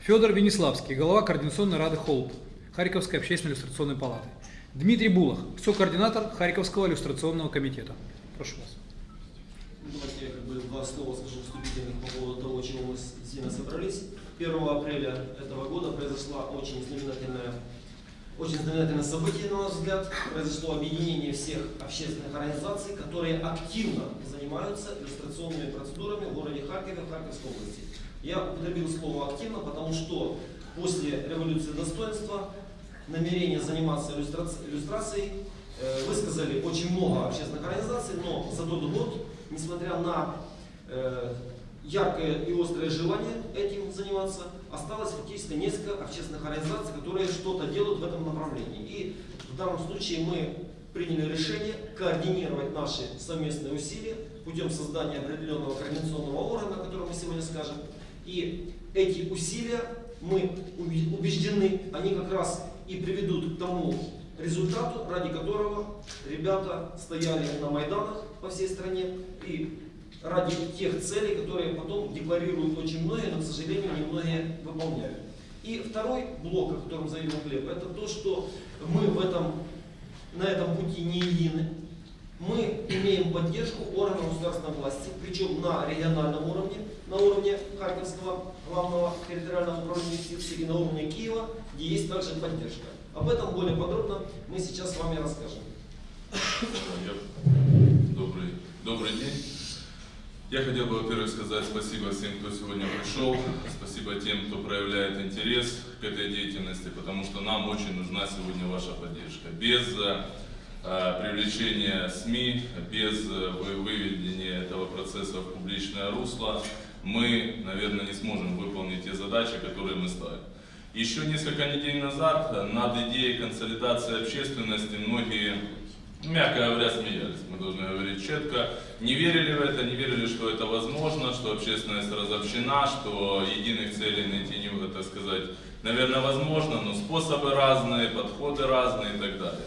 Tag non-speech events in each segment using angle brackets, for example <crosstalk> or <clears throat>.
Федор Венеславский, глава Координационной рады ХОЛП Харьковской общественной иллюстрационной палаты. Дмитрий Булах, сокоординатор Харьковского иллюстрационного комитета. Прошу вас. Давайте я как бы два слова скажу вступительных по поводу того, чего мы здесь собрались. 1 апреля этого года произошла очень знаменательная очень знаменательное событие, на наш взгляд. Произошло объединение всех общественных организаций, которые активно занимаются иллюстрационными процедурами в городе Харькове, Харьковской области. Я употребил слово «активно», потому что после революции достоинства намерение заниматься иллюстраци- иллюстрацией э, высказали очень много общественных организаций, но за тот год, несмотря на э, яркое и острое желание этим заниматься, осталось фактически несколько общественных организаций, которые что-то делают в этом направлении. И в данном случае мы приняли решение координировать наши совместные усилия путем создания определенного координационного органа, о котором мы сегодня скажем. И эти усилия, мы убеждены, они как раз и приведут к тому результату, ради которого ребята стояли на Майданах по всей стране и ради тех целей, которые потом декларируют очень многие, но, к сожалению, немногие выполняют. И второй блок, о котором заявил Глеб, это то, что мы в этом, на этом пути не едины. Мы имеем поддержку органов государственной власти, причем на региональном уровне, на уровне Харьковского главного территориального управления юстиции и на уровне Киева, где есть также поддержка. Об этом более подробно мы сейчас с вами расскажем. Добрый, добрый день. Я хотел бы, во-первых, сказать спасибо всем, кто сегодня пришел. Спасибо тем, кто проявляет интерес к этой деятельности, потому что нам очень нужна сегодня ваша поддержка. Без э, привлечения СМИ, без э, вы- выведения этого процесса в публичное русло, мы, наверное, не сможем выполнить те задачи, которые мы ставим. Еще несколько недель назад э, над идеей консолидации общественности многие мягко говоря, смеялись, мы должны говорить четко. Не верили в это, не верили, что это возможно, что общественность разобщена, что единых целей найти не, так сказать, наверное, возможно, но способы разные, подходы разные и так далее.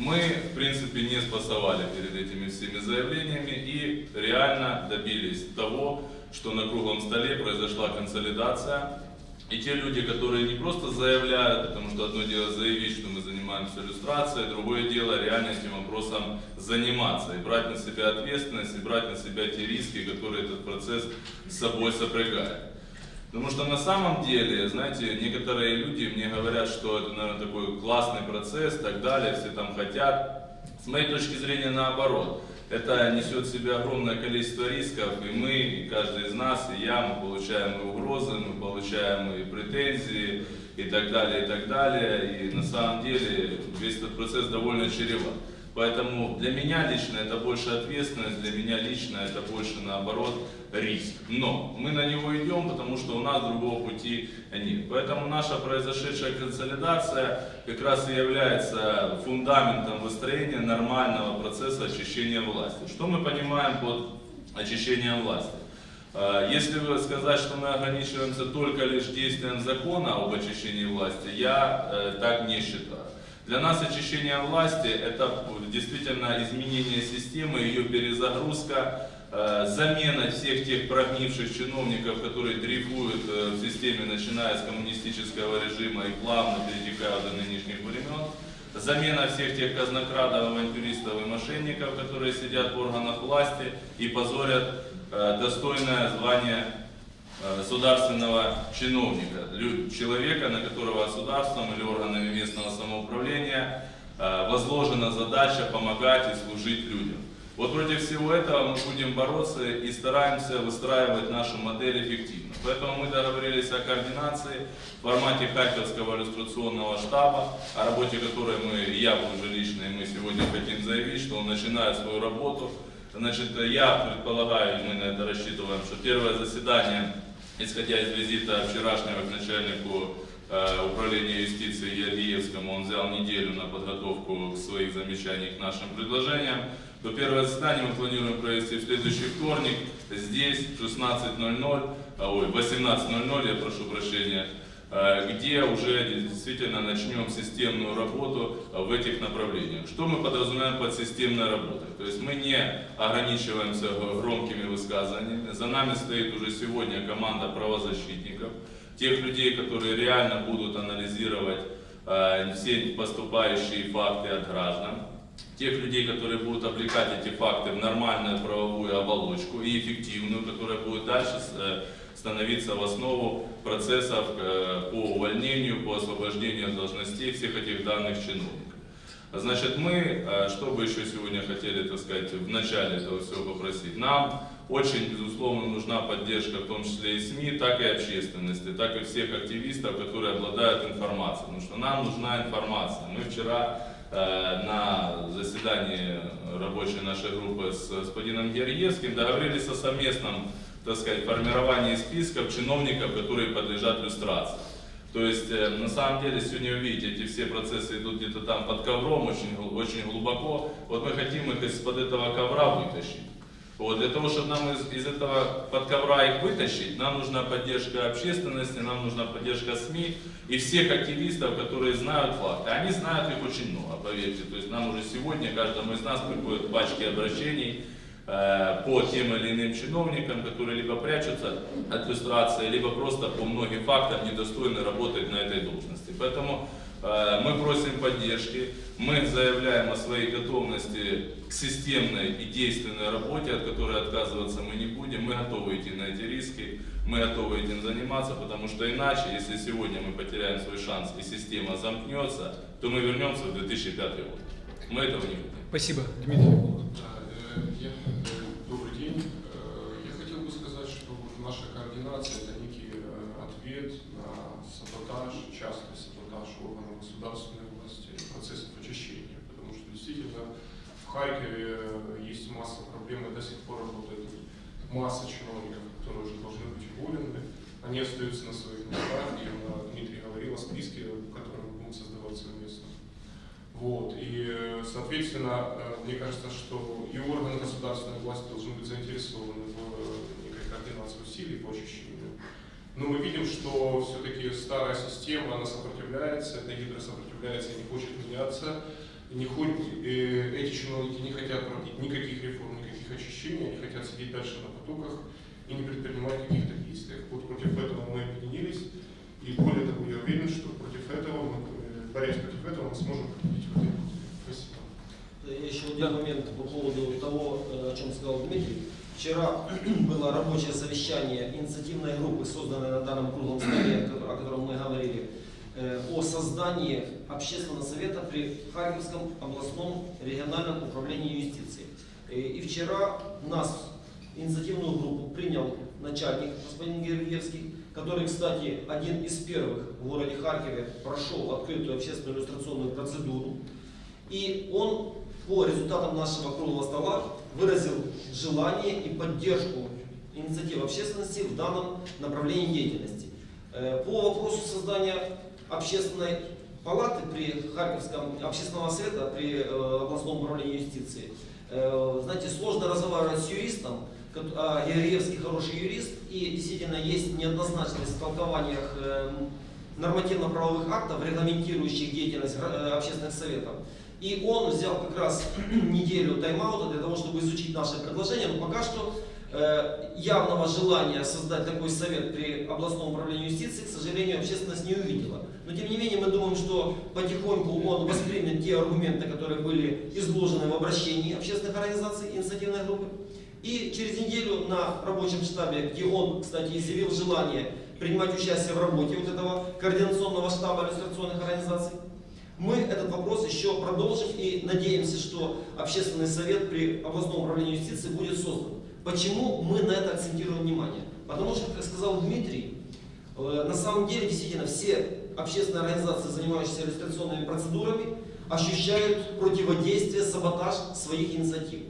Мы, в принципе, не спасовали перед этими всеми заявлениями и реально добились того, что на круглом столе произошла консолидация и те люди, которые не просто заявляют, потому что одно дело заявить, что мы занимаемся иллюстрацией, другое дело реально этим вопросом заниматься и брать на себя ответственность, и брать на себя те риски, которые этот процесс с собой сопрягает. Потому что на самом деле, знаете, некоторые люди мне говорят, что это, наверное, такой классный процесс так далее, все там хотят. С моей точки зрения, наоборот. Это несет в себе огромное количество рисков, и мы, и каждый из нас, и я, мы получаем и угрозы, мы получаем и претензии, и так далее, и так далее. И на самом деле весь этот процесс довольно чреват. Поэтому для меня лично это больше ответственность, для меня лично это больше наоборот риск. Но мы на него идем, потому что у нас другого пути нет. Поэтому наша произошедшая консолидация как раз и является фундаментом выстроения нормального процесса очищения власти. Что мы понимаем под очищением власти? Э, Если сказать, что мы ограничиваемся только лишь действием закона об очищении власти, я э, так не считаю. Для нас очищение власти это действительно изменение системы, ее перезагрузка, э, замена всех тех прогнивших чиновников, которые дрейфуют э, в системе, начиная с коммунистического режима и плавно перетекают до нынешних времен. Замена всех тех казнокрадов, авантюристов и мошенников, которые сидят в органах власти и позорят э, достойное звание государственного чиновника, человека, на которого государством или органами местного самоуправления э, возложена задача помогать и служить людям. Вот против всего этого мы будем бороться и стараемся выстраивать нашу модель эффективно. Поэтому мы договорились о координации в формате Харьковского иллюстрационного штаба, о работе которой мы, я уже лично, и мы сегодня хотим заявить, что он начинает свою работу. Значит, я предполагаю, мы на это рассчитываем, что первое заседание, исходя из визита вчерашнего к начальнику э, управления юстиции Ялиевскому, он взял неделю на подготовку своих замечаний к нашим предложениям, то первое заседание мы планируем провести в следующий вторник, здесь в 16.00, а, ой, в 18.00, я прошу прощения, где уже действительно начнем системную работу э, в этих направлениях. Что мы подразумеваем под системной работой? То есть мы не ограничиваемся громкими высказываниями. За нами стоит уже сегодня команда правозащитников, тех людей, которые реально будут анализировать э, все поступающие факты от граждан, тех людей, которые будут облекать эти факты в нормальную правовую оболочку и эффективную, которая будет дальше э, становиться в основу процессов э, по увольнению, по освобождению должностей всех этих данных чиновников. Значит, мы, э, что бы еще сегодня хотели, так сказать, в начале этого всего попросить? Нам очень, безусловно, нужна поддержка, в том числе и СМИ, так и общественности, так и всех активистов, которые обладают информацией. Потому что нам нужна информация. Мы вчера э, на заседании рабочей нашей группы с господином Герьевским договорились о совместном, так сказать, формировании списков чиновников, которые подлежат люстрации. То есть, э, на самом деле, сегодня вы видите, эти все процессы идут где-то там под ковром, очень, очень глубоко. Вот мы хотим их из-под этого ковра вытащить. Вот, для того, чтобы нам из, из этого под ковра их вытащить, нам нужна поддержка общественности, нам нужна поддержка СМИ и всех активистов, которые знают факты. Они знают их очень много, поверьте. То есть нам уже сегодня каждому из нас приходят пачки обращений по тем или иным чиновникам, которые либо прячутся от иллюстрации, либо просто по многим фактам недостойны работать на этой должности. Поэтому э, мы просим поддержки, мы заявляем о своей готовности к системной и действенной работе, от которой отказываться мы не будем. Мы готовы идти на эти риски, мы готовы этим заниматься, потому что иначе, если сегодня мы потеряем свой шанс и система замкнется, то мы вернемся в 2005 год. Мы этого не хотим. Спасибо, Дмитрий. Да, э, я- э, Добрый день. Э, Я хотел бы сказать, что вот наша координация – это некий э, ответ на саботаж, частный саботаж органов государственной власти, процессов очищения. Потому что действительно в Харькове э, есть масса проблем, и до сих пор работает масса чиновников, которые уже должны быть уволены. Они остаются на своих местах, и э, Дмитрий говорил о списке, который будут создавать совместно. Вот, и, соответственно, мне кажется, что и органы государственной власти должны быть заинтересованы в координации усилий по очищению. Но мы видим, что все-таки старая система, она сопротивляется, эта гидра сопротивляется не хочет меняться. Не хоть, э, эти чиновники не хотят проводить никаких реформ, никаких очищений, они хотят сидеть дальше на потоках и не предпринимать каких-то действий. Вот против этого мы объединились, и более того, я уверен, что против этого, мы, борясь против этого, мы сможем победить в этой. Спасибо. Я еще один Да. момент по поводу того, э, о чем сказал Дмитрий. Вчера <clears throat> было рабочее совещание инициативной группы, созданной на данном круглом столе, о котором мы говорили, э, о создании общественного совета при Харьковском областном региональном управлении юстиции. Э, И вчера нас, инициативную группу, принял начальник господин Гергиевский, который, кстати, один из первых в городе Харькове прошел открытую общественную иллюстрационную процедуру. И он по результатам нашего круглого стола выразил желание и поддержку инициатив общественности в данном направлении деятельности. Э, По вопросу создания общественной палаты при Харьковском общественного совета при э, областном управлении юстиции, э, знаете, сложно разговаривать с юристом, а Георгиевский хороший юрист, и действительно есть неоднозначность в толкованиях э, нормативно-правовых актов, регламентирующих деятельность общественных советов. И он взял как раз <clears throat> неделю тайм-аута для того, чтобы изучить наши предложения, но пока что э, явного желания создать такой совет при областном управлении юстиции, к сожалению, общественность не увидела. Но тем не менее мы думаем, что потихоньку он воспримет те аргументы, которые были изложены в обращении общественных организаций инициативной группы. И через неделю на рабочем штабе, где он, кстати, изъявил желание принимать участие в работе вот этого координационного штаба иллюстрационных организаций, мы этот вопрос еще продолжим и надеемся, что общественный совет при областном управлении юстиции будет создан. Почему мы на это акцентируем внимание? Потому что, как сказал Дмитрий, э, на самом деле действительно все общественные организации, занимающиеся иллюстрационными процедурами, ощущают противодействие, саботаж своих инициатив.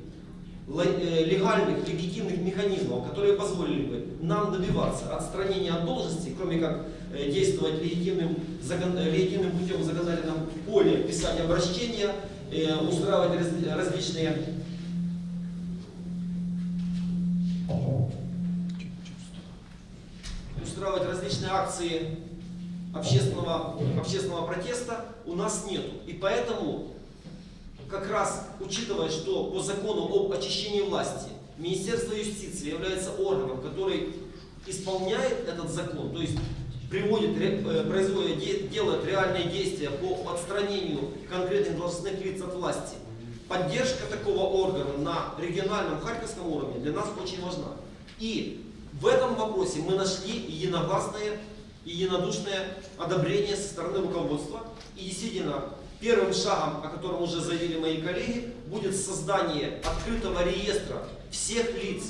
Э, Легальных, легитимных механизмов, которые позволили бы нам добиваться отстранения от должности, кроме как действовать легитимным, э, легитимным путем в законодательном поле, писать обращения, э, устраивать раз- различные устраивать различные акции общественного, общественного протеста у нас нет. И поэтому, как раз учитывая, что по закону об очищении власти Министерство юстиции является органом, который исполняет этот закон, то есть приводит, э, производит, де- делает реальные действия по отстранению конкретных должностных лиц от власти, поддержка такого органа на региональном харьковском уровне для нас очень важна. И в этом вопросе мы нашли единогласное и единодушное одобрение со стороны руководства. И действительно, первым шагом, о котором уже заявили мои коллеги, будет создание открытого реестра всех лиц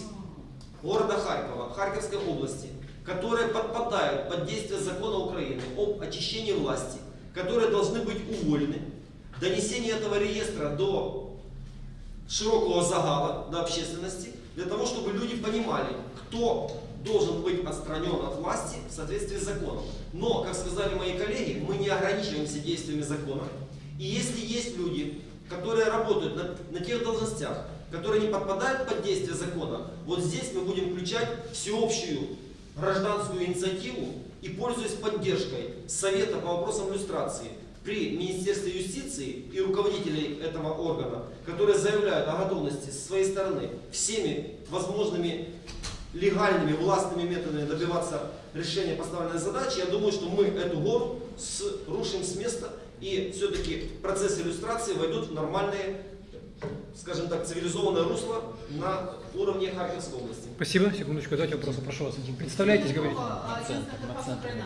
города Харькова, Харьковской области, которые подпадают под действие закона Украины об очищении власти, которые должны быть уволены. Донесение этого реестра до широкого загала, до общественности, для того, чтобы люди понимали, кто должен быть отстранен от власти в соответствии с законом. Но, как сказали мои коллеги, мы не ограничиваемся действиями закона. И если есть люди, которые работают на, на тех должностях, которые не подпадают под действие закона, вот здесь мы будем включать всеобщую гражданскую инициативу и, пользуясь поддержкой Совета по вопросам иллюстрации при Министерстве юстиции и руководителей этого органа, которые заявляют о готовности со своей стороны всеми возможными легальными, властными методами добиваться решения поставленной задачи, я думаю, что мы эту гору рушим с места и все-таки процесс иллюстрации войдут в нормальные, скажем так, цивилизованное русло на уровне Харьковской области. Спасибо. Секундочку, дайте вопрос. Прошу вас. Представляйтесь, говорите. А, Единственное, Карпасов Украина.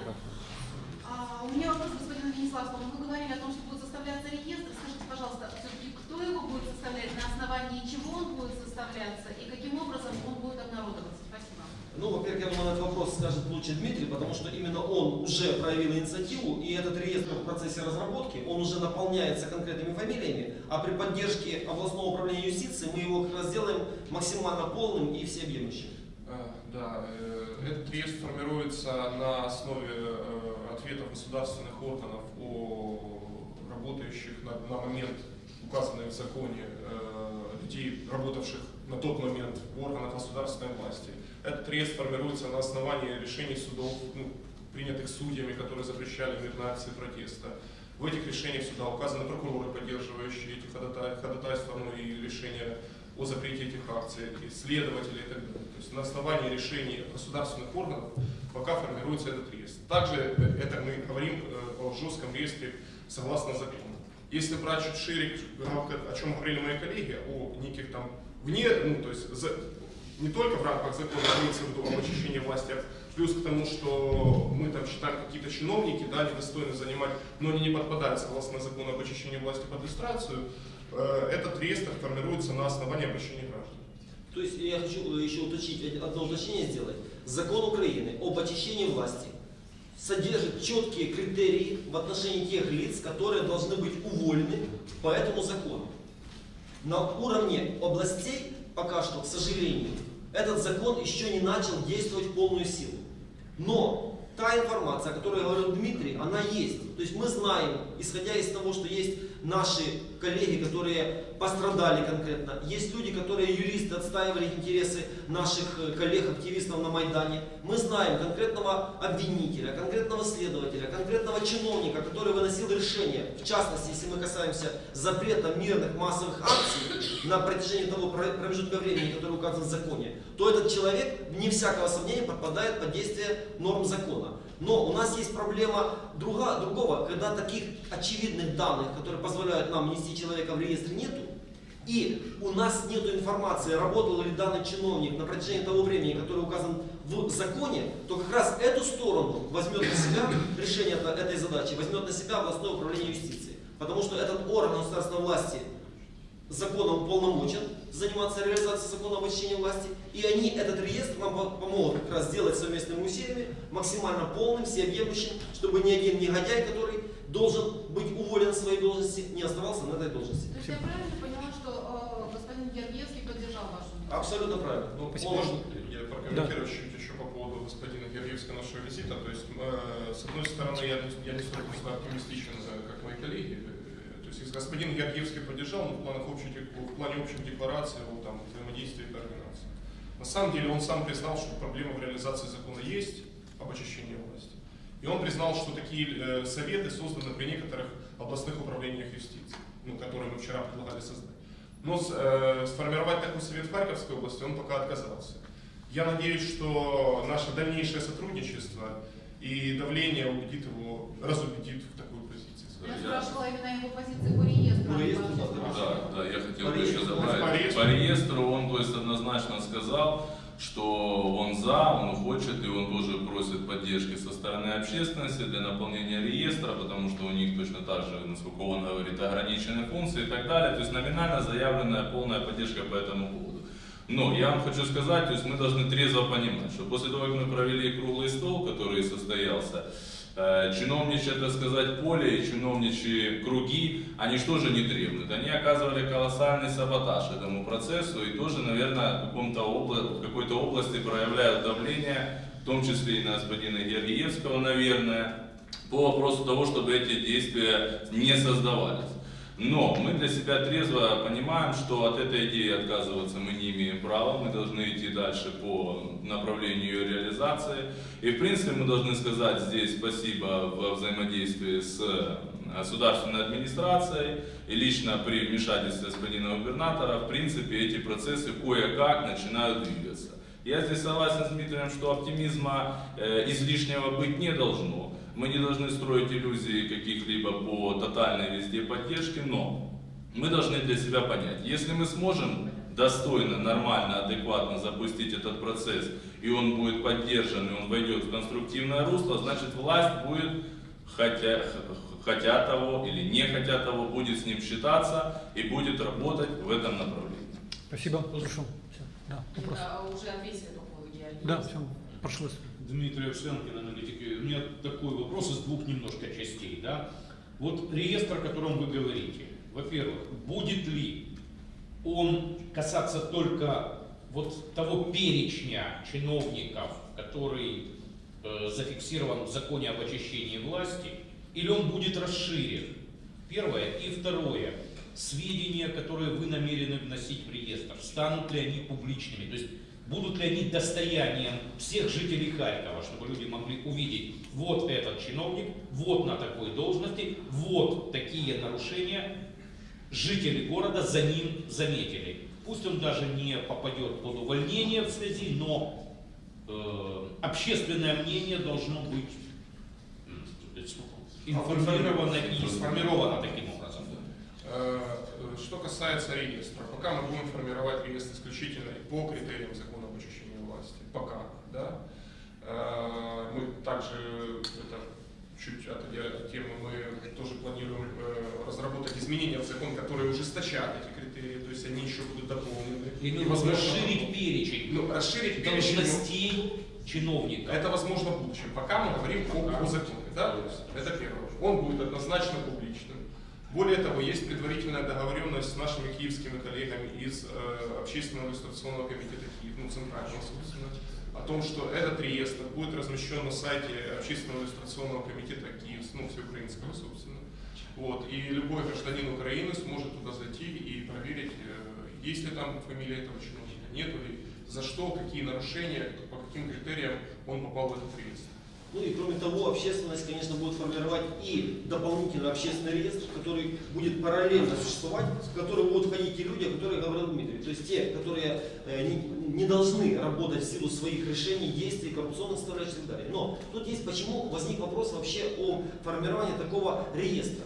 А, У меня вопрос к господину Венеславскому. Вы говорили о том, что будет составляться реестр. Скажите, пожалуйста, все-таки кто его будет составлять, на основании чего он будет составляться и каким образом он будет обнародоваться? Спасибо. Ну, во-первых, я думаю, на этот вопрос скажет лучше Дмитрий, потому что именно он уже проявил инициативу, и этот реестр в процессе разработки, он уже наполняется конкретными фамилиями, а при поддержке областного управления юстиции мы его как раз сделаем максимально полным и всеобъемлющим. Э, Да, э, этот реестр формируется на основе э, ответов государственных органов о работающих на, на момент указанных в законе э, людей, работавших на тот момент в органах государственной власти. Этот реестр формируется на основании решений судов, ну, принятых судьями, которые запрещали мирные акции протеста. В этих решениях суда указаны прокуроры, поддерживающие эти ходатай- ходатайства, ну и решения о запрете этих акций, и следователи и так далее. То есть на основании решений государственных органов пока формируется этот реестр. Также это мы говорим э, о жестком реестре согласно закону. Если брать чуть шире, о чем говорили мои коллеги, о неких там вне, ну то есть за- не только в рамках закона виду об очищении власти, а плюс к тому, что мы там считаем какие-то чиновники, да, недостойны занимать, но они не подпадают согласно закону об очищении власти под иллюстрацию, э, этот реестр формируется на основании обращения граждан. То есть я хочу еще уточнить, одно уточнение сделать. Закон Украины об очищении власти содержит четкие критерии в отношении тех лиц, которые должны быть уволены по этому закону. На уровне областей пока что, к сожалению, этот закон еще не начал действовать в полную силу. Но та информация, о которой говорил Дмитрий, она есть. То есть мы знаем, исходя из того, что есть наши коллеги, которые пострадали конкретно, есть люди, которые юристы, отстаивали интересы наших э, коллег-активистов на Майдане. Мы знаем конкретного обвинителя, конкретного следователя, конкретного чиновника, который выносил решение, в частности, если мы касаемся запрета мирных массовых акций на протяжении того про- промежутка времени, который указан в законе, то этот человек, вне всякого сомнения, подпадает под действие норм закона. Но у нас есть проблема друга, другого, когда таких очевидных данных, которые позволяют нам нести человека в реестр, нету, и у нас нет информации, работал ли данный чиновник на протяжении того времени, которое указан в законе, то как раз эту сторону возьмет на себя решение это- этой задачи, возьмет на себя областное управление юстиции. Потому что этот орган государственной власти законом уполномочен заниматься реализацией закона об очищении власти, и они этот реестр нам по- помогут как раз сделать совместными усилиями, максимально полным, всеобъемлющим, чтобы ни один негодяй, который должен быть уволен с своей должности, не оставался на этой должности. То есть я правильно поняла, что э, господин Гергиевский поддержал вашу? Абсолютно правильно. Ну, Спасибо. можно я прокомментирую чуть еще по поводу господина Георгиевского нашего визита. То есть, э, с одной стороны, я, не- я не столько оптимистичен, как мои коллеги. Есть, господин Георгиевский поддержал, но в, планах общей, в плане общих деклараций о там, взаимодействии и координации. На самом деле, он сам признал, что проблема в реализации закона есть об очищении власти. И он признал, что такие э, советы созданы при некоторых областных управлениях юстиции, ну, которые мы вчера предлагали создать. Но э, сформировать такой совет в Харьковской области он пока отказался. Я надеюсь, что наше дальнейшее сотрудничество и давление убедит его, разубедит в позиции. Я спрашивала именно его позицию по реестру. По реестру, да. Да, я хотел бы еще добавить. По реестру. Он то есть однозначно сказал, что он за, он хочет, и он тоже просит поддержки со стороны общественности для наполнения реестра, потому что у них точно так же, насколько он говорит, ограниченные функции и так далее. То есть номинально заявленная полная поддержка по этому поводу. Но я вам хочу сказать, то есть мы должны трезво понимать, что после того, как мы провели круглый стол, который состоялся, чиновничье, так сказать, поле и чиновничьи круги, они что же не требуют? Они оказывали колоссальный саботаж этому процессу и тоже, наверное, в, каком-то обла- в какой-то области проявляют давление, в том числе и на господина Гергиевского, наверное, по вопросу того, чтобы эти действия не создавались. Но мы для себя трезво понимаем, что от этой идеи отказываться мы не имеем права, мы должны идти дальше по направлению ее реализации. И в принципе мы должны сказать здесь спасибо во взаимодействии с государственной администрацией и лично при вмешательстве господина губернатора, в принципе эти процессы кое-как начинают двигаться. Я здесь согласен с Дмитрием, что оптимизма э, излишнего быть не должно. Мы не должны строить иллюзии каких-либо по тотальной везде поддержке, но мы должны для себя понять, если мы сможем достойно, нормально, адекватно запустить этот процесс, и он будет поддержан, и он войдет в конструктивное русло, значит власть будет, хотя, хотя того или не хотя того, будет с ним считаться и будет работать в этом направлении. Спасибо. Прошу. Всё. Да, вопрос. Это уже ответили по поводу геологии. Да, все. Прошу вас. Дмитрий Овсянкин, аналитик. У меня такой вопрос из двух немножко частей. Да? Вот реестр, о котором вы говорите, во-первых, будет ли он касаться только вот того перечня чиновников, который э, зафиксирован в законе об очищении власти, или он будет расширен? Первое. И второе. Сведения, которые вы намерены вносить в реестр, станут ли они публичными? То есть будут ли они достоянием всех жителей Харькова, чтобы люди могли увидеть, вот этот чиновник, вот на такой должности, вот такие нарушения жители города за ним заметили. Пусть он даже не попадет под увольнение в связи, но э, общественное мнение должно быть информировано и сформировано таким образом. Э, Что касается реестра, пока мы будем формировать реестр исключительно по критериям закона пока, да, Э, мы также, это чуть отойдя от темы, мы тоже планируем э, разработать изменения в закон, которые ужесточат эти критерии, то есть они еще будут дополнены. И И, расширить перечень ну, расширить перечень, должностей чиновника. это возможно в будущем. Пока мы говорим о, о законе, да? Это первое. Он будет однозначно публичным. Более того, есть предварительная договоренность с нашими киевскими коллегами из э, Общественного иллюстрационного комитета Киев, ну, центрального, собственно, о том, что этот реестр будет размещен на сайте Общественного иллюстрационного комитета Киев, ну, всеукраинского, собственно. Вот. И любой гражданин Украины сможет туда зайти и проверить, э, есть ли там фамилия этого чиновника, нет ли, за что, какие нарушения, по каким критериям он попал в этот реестр. Ну и кроме того, общественность, конечно, будет формировать и дополнительный общественный реестр, который будет параллельно существовать, в который будут входить те люди, о которых говорил Дмитрий. То есть те, которые э, не, не должны работать в силу своих решений, действий, коррупционных составляющих и так далее. Но тут есть почему возник вопрос вообще о формировании такого реестра.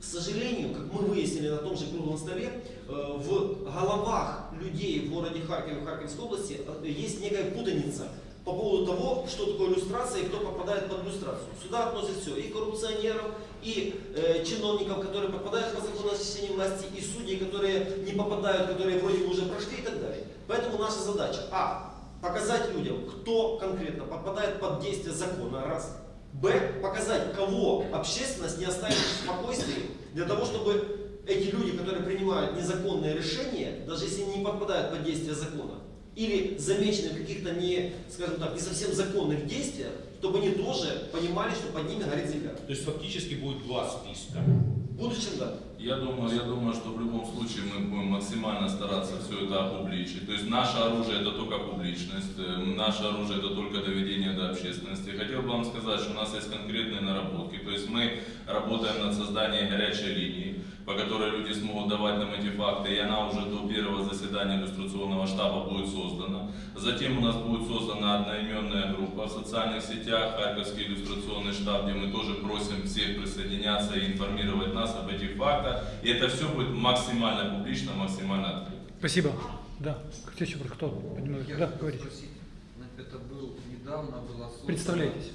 К сожалению, как мы выяснили на том же круглом столе, э, в головах людей в городе Харькове, в Харьковской области э, есть некая путаница по поводу того, что такое иллюстрация и кто попадает под иллюстрацию. Сюда относят все, и коррупционеров, и э, чиновников, которые попадают по закону о осуществлении власти, и судей, которые не попадают, которые вроде бы уже прошли и так далее. Поэтому наша задача, а, показать людям, кто конкретно попадает под действие закона, раз. Б, показать, кого общественность не оставит в спокойствии, для того, чтобы эти люди, которые принимают незаконные решения, даже если не попадают под действие закона, или замечены в каких-то не, скажем так, не совсем законных действиях, чтобы они тоже понимали, что под ними горит земля. То есть фактически будет два списка. В будущем, да. Я думаю, я думаю, что в любом случае мы будем максимально стараться все это опубличить. То есть наше оружие это только публичность, э, наше оружие это только доведение до общественности. Хотел бы вам сказать, что у нас есть конкретные наработки. То есть мы работаем над созданием горячей линии, по которой люди смогут давать нам эти факты, и она уже до первого заседания иллюстрационного штаба будет создана. Затем у нас будет создана одноименная группа в социальных сетях, Харьковский иллюстрационный штаб, где мы тоже просим всех присоединяться и информировать нас об этих фактах. И это все будет максимально публично, максимально открыто. Спасибо. Да. Кто еще кто? Поднимает? Я Да, говорите. спросить, значит, это был недавно была создана... Представляйтесь.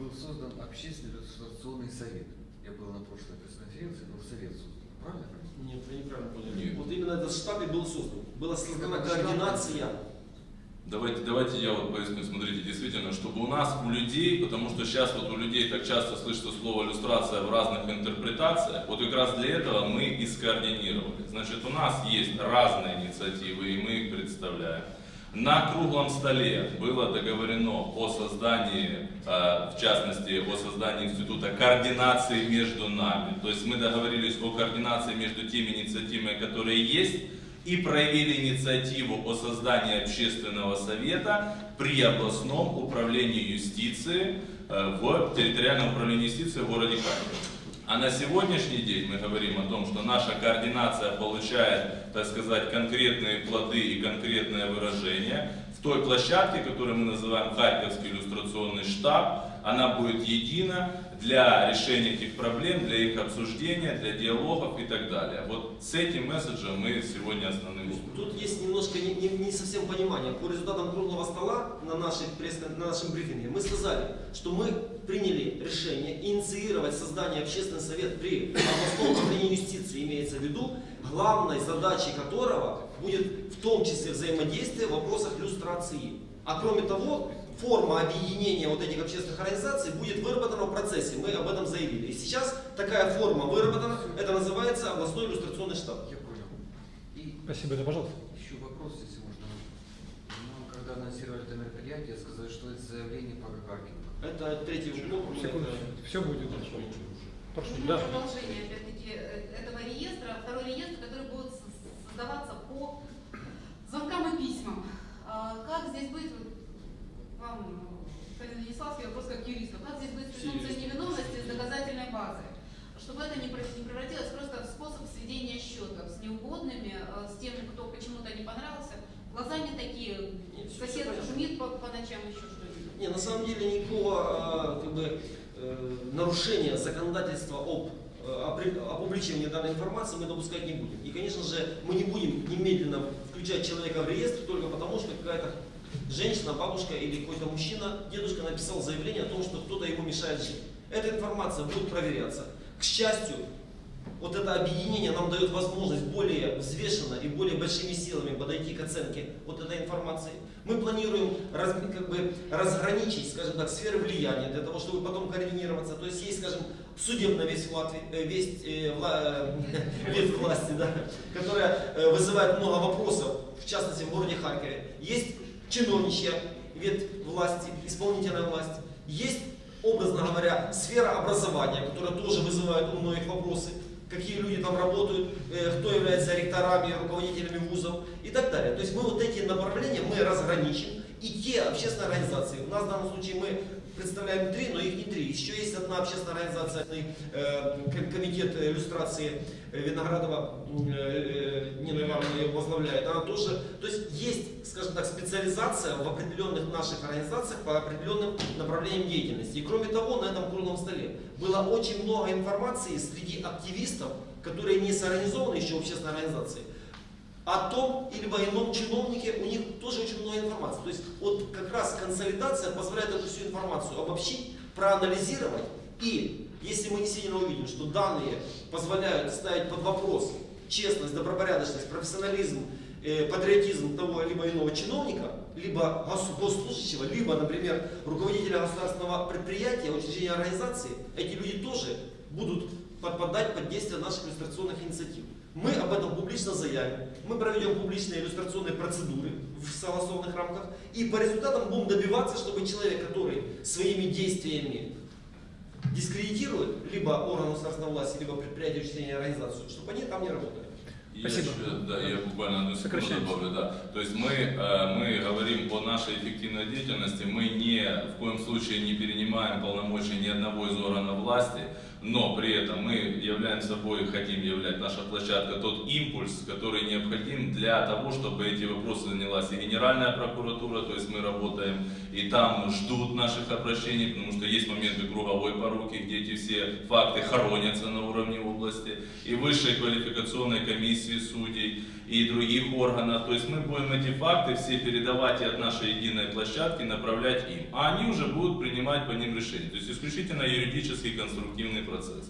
Был создан общественный иллюстрационный совет. Я был на прошлой пресс-конференции, был совет создан. Правильно? Нет, вы неправильно поняли. Нет. Вот именно этот штаб и был создан. Была создана координация. Давайте, давайте я вот поясню, смотрите, действительно, чтобы у нас, у людей, потому что сейчас вот у людей так часто слышится слово иллюстрация в разных интерпретациях, вот как раз для этого мы и скоординировали. Значит, у нас есть разные инициативы, и мы их представляем. На круглом столе было договорено о создании, э, в частности, о создании института координации между нами. То есть мы договорились о координации между теми инициативами, которые есть, и проявили инициативу о создании общественного совета при областном управлении юстиции э, в территориальном управлении юстиции в городе Харькове. А на сегодняшний день мы говорим о том, что наша координация получает, так сказать, конкретные плоды и конкретное выражение в той площадке, которую мы называем Харьковский иллюстрационный штаб. Она будет едина для решения этих проблем, для их обсуждения, для диалогов и так далее. Вот с этим месседжем мы сегодня образом. Тут есть немножко не, не- не совсем понимание. По результатам круглого стола на, нашей пресс на нашем брифинге мы сказали, что мы приняли решение инициировать создание общественного совета при областном управлении юстиции, имеется в виду, главной задачей которого будет в том числе взаимодействие в вопросах иллюстрации. А кроме того, форма объединения вот этих общественных организаций будет выработана в процессе. Мы об этом заявили. И сейчас такая форма выработана, это называется областной иллюстрационный штаб. Я понял. И Спасибо, да, пожалуйста. еще вопрос, если можно. Нам, когда анонсировали это мероприятие, сказали, что это заявление по Гагаркину. Это третий блок. Секунду. это- Все будет. Прошу. Ну, Да. продолжение, опять-таки, э, этого реестра, второй реестр, который будет создаваться по звонкам и письмам. А Как здесь быть, вам, господин Венеславский, вопрос как юристу, как здесь быть с презумпцией невиновности с доказательной базой? Чтобы это не прев- не превратилось просто в способ сведения счетов с неугодными, э, с тем, кто почему-то не понравился. Глаза не такие, Нет, сосед шумит по, по ночам, еще что-нибудь. Не, на самом деле никакого а, как бы, э, нарушения законодательства об э, опубличивании данной информации мы допускать не будем. И, конечно же, мы не будем немедленно включать человека в реестр только потому, что какая-то женщина, бабушка или какой-то мужчина, дедушка написал заявление о том, что кто-то ему мешает жить. Эта информация будет проверяться. К счастью, вот это объединение нам дает возможность более взвешенно и более большими силами подойти к оценке вот этой информации. Мы планируем раз- как бы разграничить, скажем так, сферы влияния для того, чтобы потом координироваться. То есть есть, скажем, судебная весть, в Латвии, э, весть, э, вла- э, <laughs> власти, да, которая э, вызывает много вопросов, в частности в городе Харькове. Есть чиновничья ветвь власти, исполнительная власть. Есть, образно говоря, сфера образования, которая тоже вызывает у многих вопросы какие люди там работают, э, кто является ректорами, руководителями вузов и так далее. То есть мы вот эти направления мы разграничим. И те общественные организации, у нас в данном случае мы представляем три, но их не три. Еще есть одна общественная организация, э, ком- комитет иллюстрации э, Виноградова, Нина Ивановна ее возглавляет. Она тоже, то есть есть, скажем так, специализация в определенных наших организациях по определенным направлениям деятельности. И кроме того, на этом круглом столе было очень много информации среди активистов, которые не соорганизованы еще в общественной организации, о том либо ином чиновнике, у них тоже очень много информации. То есть вот как раз консолидация позволяет эту всю информацию обобщить, проанализировать и если мы действительно увидим, что данные позволяют ставить под вопрос честность, добропорядочность, профессионализм, патриотизм того либо иного чиновника, либо гос- госслужащего, либо, например, руководителя государственного предприятия, учреждения организации, эти люди тоже будут подпадать под действие наших иллюстрационных инициатив. Мы об этом публично заявим, мы проведем публичные иллюстрационные процедуры в согласованных рамках и по результатам будем добиваться, чтобы человек, который своими действиями дискредитирует либо орган государственной власти, либо предприятие, учреждение, организацию, чтобы они там не работали. Я Спасибо. еще- да, я буквально одну секунду добавлю, да. То есть мы, э, мы говорим о нашей эффективной деятельности, мы не, в коем случае не перенимаем полномочия ни одного из органов власти, но при этом мы являем собой, хотим являть наша площадка тот импульс, который необходим для того, чтобы эти вопросы занялась и Генеральная прокуратура, то есть мы работаем и там ждут наших обращений, потому что есть моменты круговой поруки, где эти все факты хоронятся на уровне области, и высшей квалификационной комиссии судей, и других органов. То есть мы будем эти факты все передавать и от нашей единой площадки направлять им, а они уже будут принимать по ним решения. То есть исключительно юридический конструктивный процесс.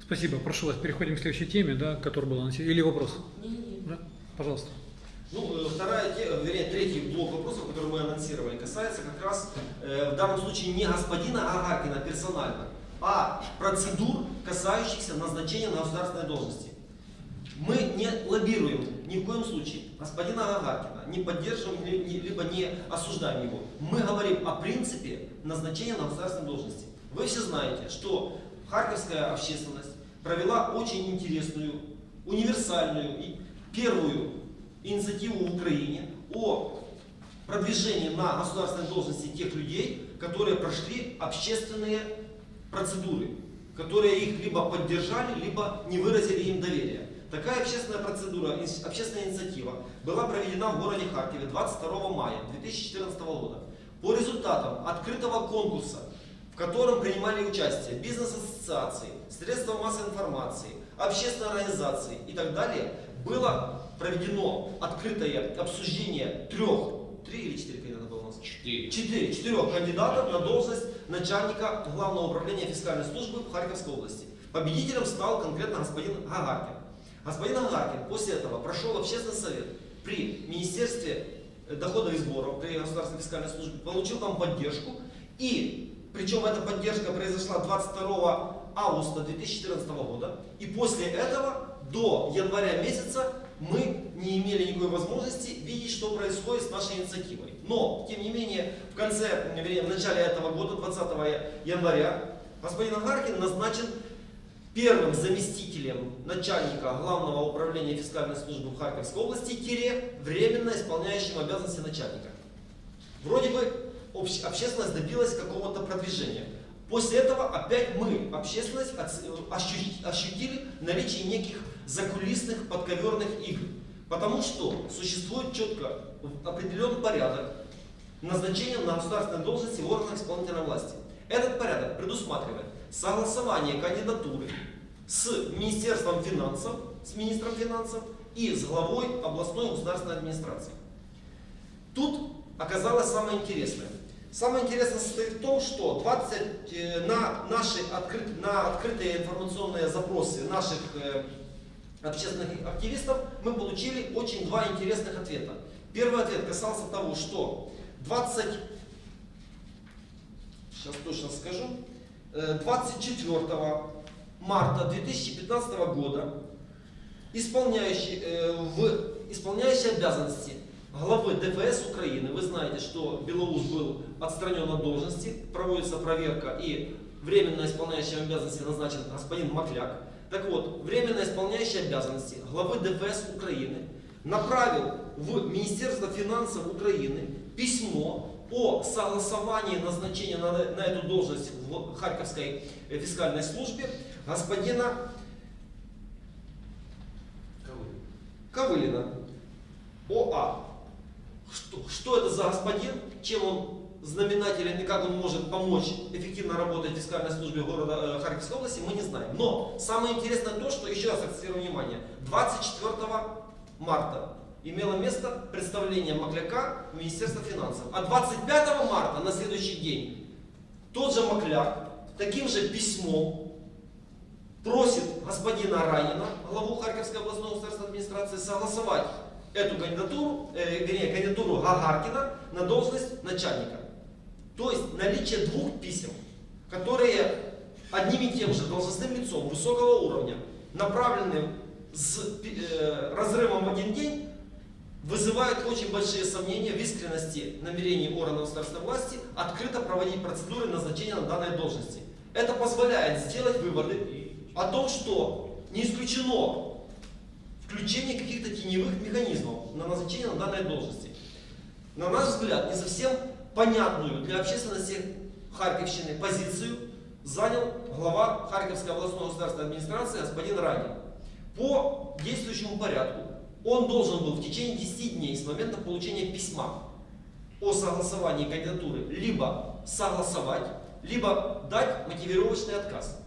Спасибо. Прошу вас, переходим к следующей теме, да, которая была анонсирована. Или вопрос? Не-не-не. Да? Пожалуйста. Ну, э, вторая, те- вернее, третий блок вопросов, который мы анонсировали, касается как раз э, в данном случае не господина Агаркина персонально, а процедур, касающихся назначения на государственной должности. Мы не лоббируем ни в коем случае господина Агаркина, не поддерживаем, либо не осуждаем его. Мы говорим о принципе назначения на государственной должности. Вы все знаете, что харьковская общественность провела очень интересную, универсальную и первую инициативу в Украине о продвижении на государственной должности тех людей, которые прошли общественные процедуры, которые их либо поддержали, либо не выразили им доверие. Такая общественная процедура, общественная инициатива была проведена в городе Харькове 22 мая 2014 года. По результатам открытого конкурса, котором принимали участие бизнес-ассоциации, средства массовой информации, общественные организации и так далее, было проведено открытое обсуждение трех, три или четыре кандидата было у нас? Четыре. Четыре, четырех кандидатов на должность начальника Главного управления фискальной службы в Харьковской области. Победителем стал конкретно господин Гагаркин. Господин Гагаркин после этого прошел общественный совет при Министерстве доходов и сборов, при Государственной фискальной службе, получил там поддержку. И, причем эта поддержка произошла 22 августа 2014 года. И после этого до января месяца мы не имели никакой возможности видеть, что происходит с нашей инициативой. Но, тем не менее, в конце, вернее, в начале этого года, 20 января, господин Агаркин назначен первым заместителем начальника Главного управления фискальной службы в Харьковской области, тире, временно исполняющим обязанности начальника. Вроде бы общ- общественность добилась какого-то продвижения. После этого опять мы, общественность, оц- ощу- ощутили наличие неких закулисных подковерных игр. Потому что существует четко определенный порядок назначения на государственной должности в органах исполнительной власти. Этот порядок предусматривает согласование кандидатуры с Министерством финансов, с министром финансов и с главой областной государственной администрации. Тут оказалось самое интересное. Самое интересное состоит в том, что 20, э, на, наши открыт- на открытые информационные запросы наших э, общественных активистов мы получили очень два интересных ответа. Первый ответ касался того, что 20, сейчас точно скажу, э, 24 марта 2015 года исполняющий, э, в исполняющий обязанности главы ДФС Украины, вы знаете, что Белоус был отстранен от должности, проводится проверка и временно исполняющим обязанности назначен господин Макляк. Так вот, временно исполняющий обязанности главы ДФС Украины направил в Министерство финансов Украины письмо о согласовании назначения на, на эту должность в Харьковской фискальной службе господина Ковылина. ОА. Что, что это за господин, чем он знаменателен и как он может помочь эффективно работать в фискальной службе города э, Харьковской области, мы не знаем. Но самое интересное то, что, еще раз акцентирую внимание, 24 марта имело место представление Макляка в Министерство финансов. А 25 марта, на следующий день, тот же Макляк таким же письмом просит господина Ранина, главу Харьковской областной государственной администрации, согласовать эту кандидатуру, э, вернее, кандидатуру Гагаркина на должность начальника. То есть наличие двух писем, которые одним и тем же должностным лицом высокого уровня направлены с э, разрывом один день, вызывают очень большие сомнения в искренности намерений органов государственной власти открыто проводить процедуры назначения на данной должности. Это позволяет сделать выводы о том, что не исключено включение каких-то теневых механизмов на назначение на данной должности. На наш взгляд, не совсем понятную для общественности Харьковщины позицию занял глава Харьковской областной государственной администрации господин Ранин. По действующему порядку он должен был в течение 10 дней с момента получения письма о согласовании кандидатуры либо согласовать, либо дать мотивировочный отказ.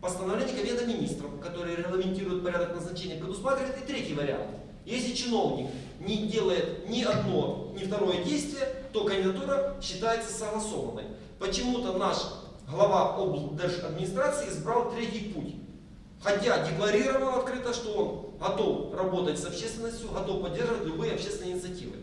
Постановление Кабинета министров, которое регламентирует порядок назначения, предусматривает и третий вариант. Если чиновник не делает ни одно, ни второе действие, то кандидатура считается согласованной. Почему-то наш глава администрации избрал третий путь. Хотя декларировал открыто, что он готов работать с общественностью, готов поддерживать любые общественные инициативы.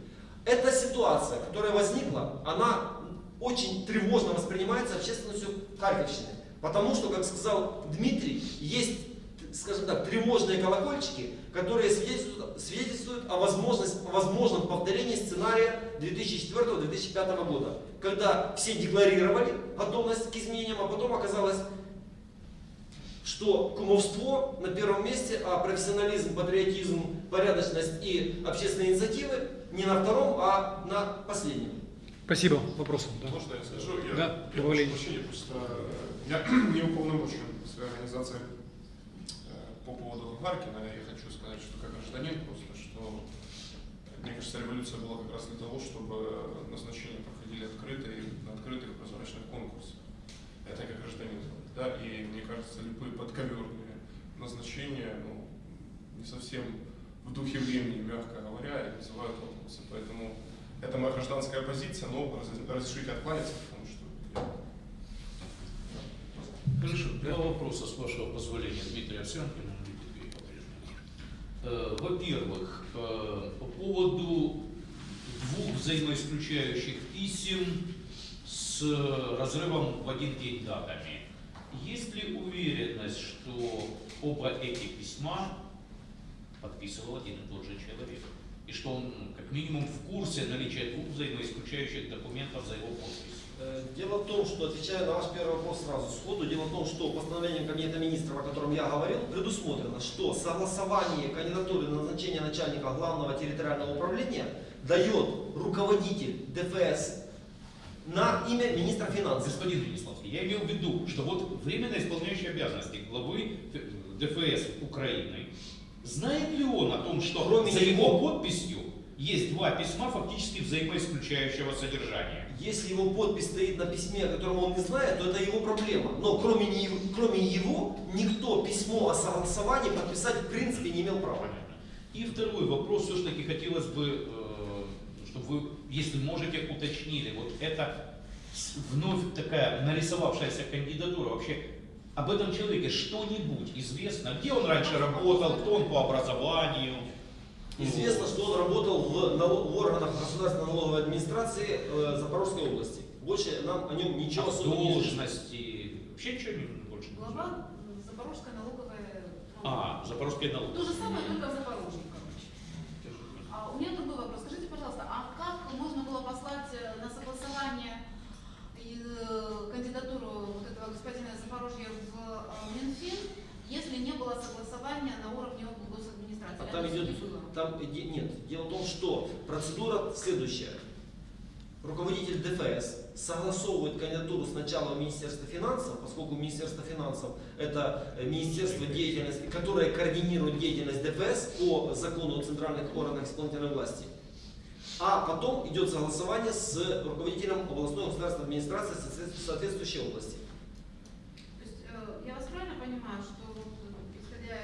Эта ситуация, которая возникла, она очень тревожно воспринимается общественностью Харьковщины. Потому что, как сказал Дмитрий, есть, скажем так, тревожные колокольчики, которые свидетельствуют, свидетельствуют о, возможности, о возможном повторении сценария 2004-2005 года. Когда все декларировали готовность к изменениям, а потом оказалось, что кумовство на первом месте, а профессионализм, патриотизм, порядочность и общественные инициативы не на втором, а на последнем. Спасибо. Вопросы? Да. Можно я скажу? Я, Да, я прошу прощения, просто э, я <clears throat> не уполномочен в своей организации Гаркина. Я хочу сказать, что как гражданин просто, что мне кажется, революция была как раз для того, чтобы назначения проходили открыто и на открытых прозрачных конкурсах. Это как гражданин. Да, и мне кажется, любые подковерные назначения, ну, не совсем в духе времени, мягко говоря, и вызывают вопросы. Поэтому это моя гражданская позиция, но раз- разрешите откланяться, потому что Хорошо, два вопроса, с вашего позволения, Дмитрий Овсянкин, аналитик и по-прежнему. Э, Во-первых, э, по поводу двух взаимоисключающих писем с разрывом в один день датами. Есть ли уверенность, что оба эти письма подписывал один и тот же человек? И что он как минимум в курсе наличия двух взаимоисключающих документов за его подпись? Э, Дело в том, что, отвечая на ваш первый вопрос сразу сходу, дело в том, что постановлением Кабинета министров, о котором я говорил, предусмотрено, что согласование кандидатуры на назначение начальника главного территориального управления дает руководитель ДФС на имя министра финансов. Господин Венеславский, я имел в виду, что вот временно исполняющий обязанности главы ДФС Украины, знает ли он о том, что Кроме за его подписью есть два письма фактически взаимоисключающего содержания? Если его подпись стоит на письме, о котором он не знает, то это его проблема. Но кроме него, кроме его никто письмо о согласовании подписать в принципе не имел права. И второй вопрос, все-таки хотелось бы, э, чтобы вы, если можете, уточнили, вот это вновь такая нарисовавшаяся кандидатура, вообще об этом человеке что-нибудь известно? Где он раньше работал, кто он по образованию? Известно, что он работал в, нало- в органах государственной налоговой администрации э, Запорожской области. Больше нам о нем ничего А особо не известно. должности, вообще ничего не больше. Глава м, Запорожская налоговая. А, Запорожская налог. То же самое, только в Запорожье, короче. А у меня другой вопрос. Скажите, пожалуйста, а как можно было послать э, на согласование и, э, кандидатуру вот этого господина из Запорожья в э, Минфин, если не было согласования на уровне госадминистрации? А там идет, там нет. Дело в том, что процедура следующая. Руководитель ДФС согласовывает кандидатуру сначала в Министерство финансов, поскольку Министерство финансов это э, министерство деятельности, которое координирует деятельность ДФС по закону о центральных органах исполнительной власти. А потом идет согласование с руководителем областной государственной администрации соответствующей- соответствующей области. То есть э, я вас правильно понимаю, что вот, э, исходя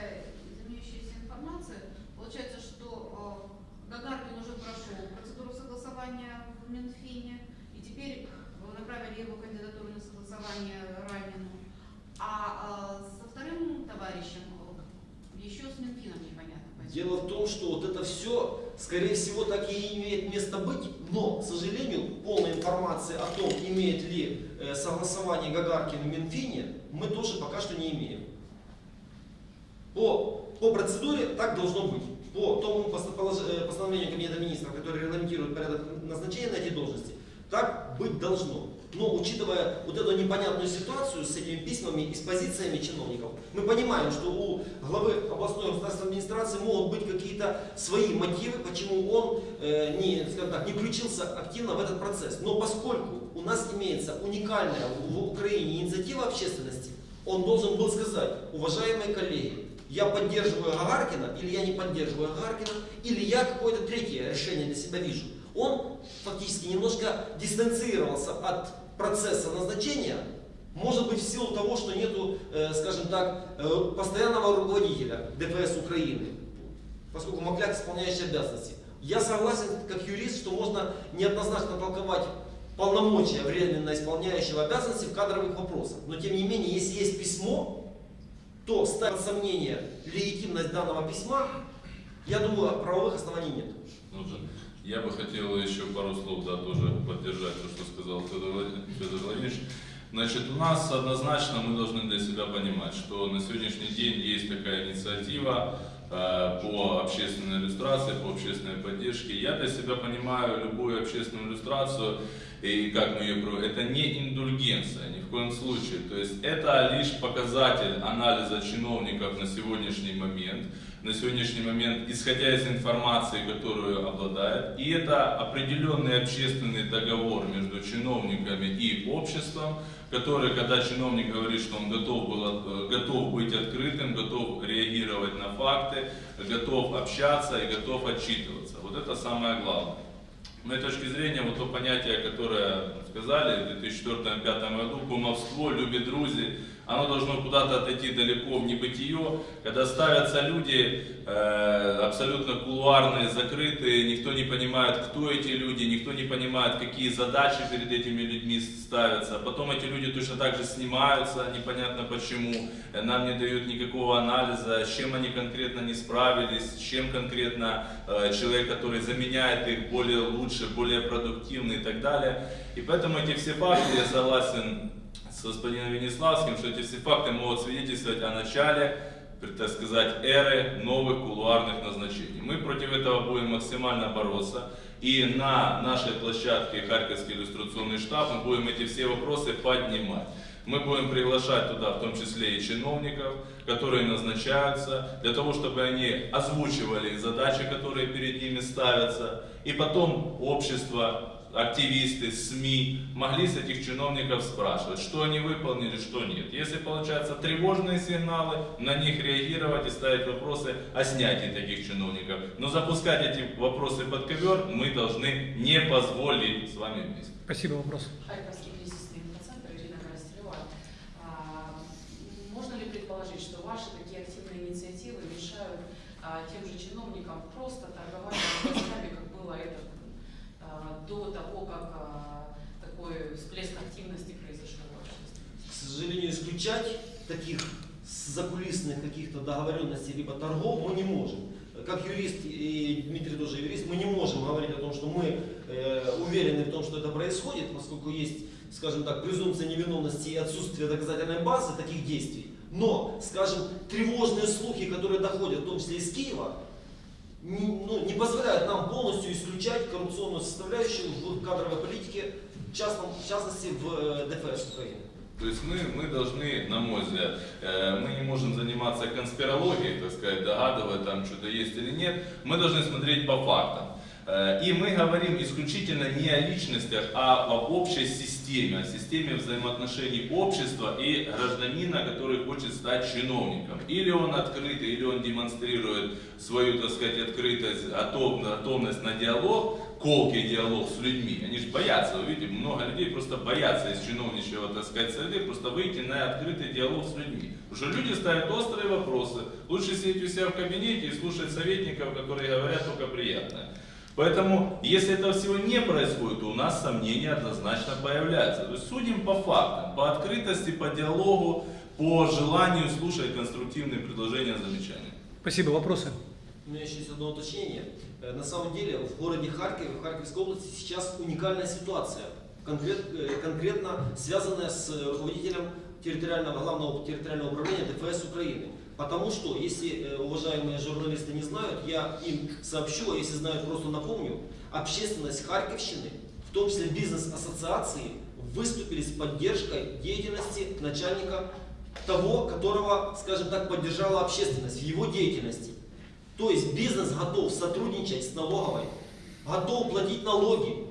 из имеющейся информации, получается, что э, Гагаркин уже прошел процедуру согласования в Минфине, и теперь направили его кандидатуру на согласование Ранину, а э, со вторым товарищем еще с Минфином непонятно. почему. Дело в том, что вот это все, скорее всего, так и имеет место быть, но, к сожалению, полной информации о том, имеет ли э, согласование Гагаркин в Минфине, мы тоже пока что не имеем. По, по процедуре так должно быть. По тому э, постановлению Кабинета министров, которое регламентирует порядок назначения на эти должности, так быть должно. Но учитывая вот эту непонятную ситуацию с этими письмами и с позициями чиновников, мы понимаем, что у главы областной государственной администрации могут быть какие-то свои мотивы, почему он э, не, так, не включился активно в этот процесс. Но поскольку у нас имеется уникальная в Украине инициатива общественности, он должен был сказать, уважаемые коллеги, я поддерживаю Гагаркина, или я не поддерживаю Гагаркина, или я какое-то третье решение для себя вижу. Он фактически немножко дистанцировался от процесса назначения, может быть в силу того, что нету, э, скажем так, э, постоянного руководителя ДПС Украины, поскольку Макляк исполняющий обязанности. Я согласен, как юрист, что можно неоднозначно толковать полномочия временно исполняющего обязанности в кадровых вопросах. Но тем не менее, если есть письмо, то ставить сомнение легитимность данного письма, я думаю, правовых оснований нет. Ну да. Я бы хотел еще пару слов, да, тоже поддержать то, что сказал Федор Влад- Федор Владимирович. Значит, у нас однозначно мы должны для себя понимать, что на сегодняшний день есть такая инициатива э, по общественной иллюстрации, по общественной поддержке. Я для себя понимаю любую общественную иллюстрацию, и как мы ее проводим, это не индульгенция, в коем случае. То есть это лишь показатель анализа чиновников на сегодняшний момент, на сегодняшний момент, исходя из информации, которую обладает. И это определенный общественный договор между чиновниками и обществом, который, когда чиновник говорит, что он готов, был, э, готов быть открытым, готов реагировать на факты, готов общаться и готов отчитываться. Вот это самое главное. Моей точки зрения, вот то понятие, которое сказали в 2004-2005 году, кумовство, любит друзей, оно должно куда-то отойти далеко в небытие, когда ставятся люди э, абсолютно кулуарные, закрытые, никто не понимает, кто эти люди, никто не понимает, какие задачи перед этими людьми ставятся. Потом эти люди точно так же снимаются, непонятно почему, э, нам не дают никакого анализа, с чем они конкретно не справились, с чем конкретно э, человек, который заменяет их более лучше, более продуктивный и так далее. И поэтому эти все факты, я согласен с господином Венеславским, что эти все факты могут свидетельствовать о начале, так сказать, эры новых кулуарных назначений. Мы против этого будем максимально бороться. И на нашей площадке Харьковский иллюстрационный штаб мы будем эти все вопросы поднимать. Мы будем приглашать туда в том числе и чиновников, которые назначаются, для того, чтобы они озвучивали задачи, которые перед ними ставятся. И потом общество, активисты, СМИ могли с этих чиновников спрашивать, что они выполнили, что нет. Если получаются тревожные сигналы, на них реагировать и ставить вопросы о снятии таких чиновников. Но запускать эти вопросы под ковер мы должны не позволить с вами вместе. Спасибо, вопрос. Харьковский кризисный инфоцентр, Ирина Коростелева. А, Можно ли предположить, что ваши такие активные инициативы мешают а, тем же чиновникам просто торговать властями, как было это а, до того, как а, такой всплеск активности произошел в обществе? К сожалению, исключать таких закулисных каких-то договоренностей либо торгов мы не можем. Как юрист, и Дмитрий тоже юрист, мы не можем говорить о том, что мы э, уверены в том, что это происходит, поскольку есть, скажем так, презумпция невиновности и отсутствие доказательной базы таких действий. Но, скажем, тревожные слухи, которые доходят, в том числе из Киева, не, ну, не позволяют исключать коррупционную составляющую в кадровой политике, в частности в э, ДФС Украины. То есть мы, мы должны, на мой взгляд, э, мы не можем заниматься конспирологией, так сказать, догадывая там что-то есть или нет. Мы должны смотреть по фактам. Э, И мы говорим исключительно не о личностях, а об общей системе, о системе взаимоотношений общества и гражданина, который хочет стать чиновником. Или он открытый, или он демонстрирует свою, так сказать, открытость, готов- готовность на диалог, колкий диалог с людьми. Они же боятся, вы видите, много людей просто боятся из чиновничьего, так сказать, среды просто выйти на открытый диалог с людьми. Потому что люди ставят острые вопросы. Лучше сидеть у себя в кабинете и слушать советников, которые говорят только приятное. Поэтому, если этого всего не происходит, то у нас сомнения однозначно появляются. То есть судим по фактам, по открытости, по диалогу, по желанию слушать конструктивные предложения, замечания. Спасибо, вопросы. У меня еще есть одно уточнение. Э, На самом деле в городе Харькове, в Харьковской области сейчас уникальная ситуация, конкрет- э, конкретно связанная с э, руководителем территориального, главного территориального управления ДФС Украины. Потому что, если э, уважаемые журналисты не знают, я им сообщу, а если знают, просто напомню, общественность Харьковщины, в том числе бизнес-ассоциации, выступили с поддержкой деятельности начальника того, которого, скажем так, поддержала общественность в его деятельности. То есть бизнес готов сотрудничать с налоговой, готов платить налоги.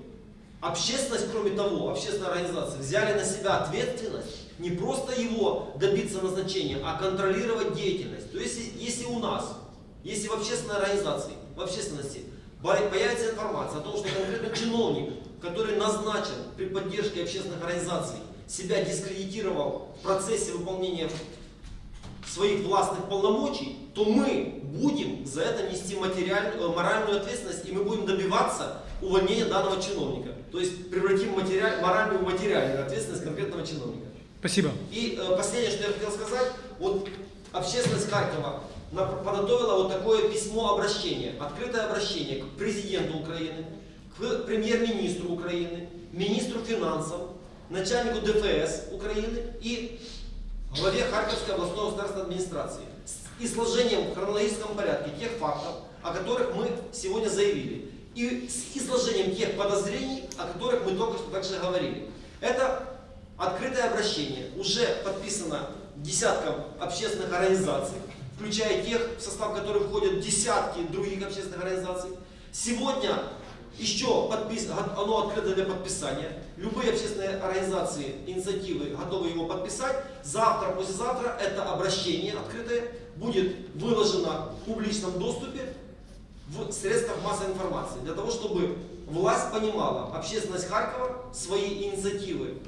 Общественность, кроме того, общественные организации взяли на себя ответственность не просто его добиться назначения, а контролировать деятельность. То есть, если- у нас, если в общественной организации, в общественности появится информация о том, что конкретно чиновник, который назначен при поддержке общественных организаций, себя дискредитировал в процессе выполнения своих властных полномочий, то мы будем за это нести материальную, э, моральную ответственность, и мы будем добиваться увольнения данного чиновника. То есть превратим материаль, моральную в материальную ответственность конкретного чиновника. Спасибо. И э, последнее, что я хотел сказать, вот общественность Харькова подготовила вот такое письмо обращение, открытое обращение к президенту Украины, к премьер-министру Украины, министру финансов, начальнику ДФС Украины и главе Харьковской областной государственной администрации с изложением в хронологическом порядке тех фактов, о которых мы сегодня заявили, и с изложением тех подозрений, о которых мы только что также говорили. Это открытое обращение уже подписано десятком общественных организаций, включая тех, в состав которых входят десятки других общественных организаций. Сегодня еще подпис... оно открыто для подписания. Любые общественные организации, инициативы готовы его подписать. Завтра, послезавтра это обращение открытое будет выложено в публичном доступе в средствах массовой информации. Для того, чтобы власть понимала, общественность Харькова свои инициативы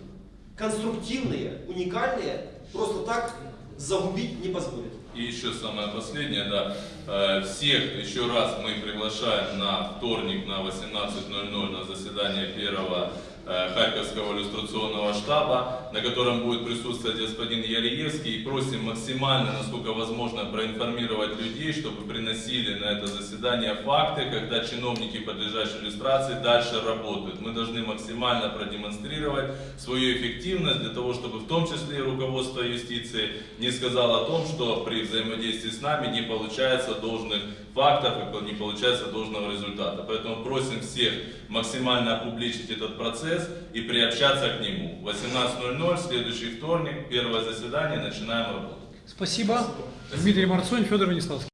конструктивные, уникальные, просто так загубить не позволит. И еще самое последнее, да, Э, всех еще раз мы приглашаем на вторник на 18.00 на заседание первого Харьковского иллюстрационного штаба, на котором будет присутствовать господин Ялиевский. И просим максимально, насколько возможно, проинформировать людей, чтобы приносили на это заседание факты, когда чиновники подлежащей иллюстрации дальше работают. Мы должны максимально продемонстрировать свою эффективность для того, чтобы в том числе и руководство юстиции не сказало о том, что при взаимодействии с нами не получается должных фактов, и не получается должного результата. Поэтому просим всех максимально опубличить этот процесс и приобщаться к нему. 18.00, следующий вторник, первое заседание, начинаем работу. Спасибо. Дмитрий Марцонь, Федор Венеславский.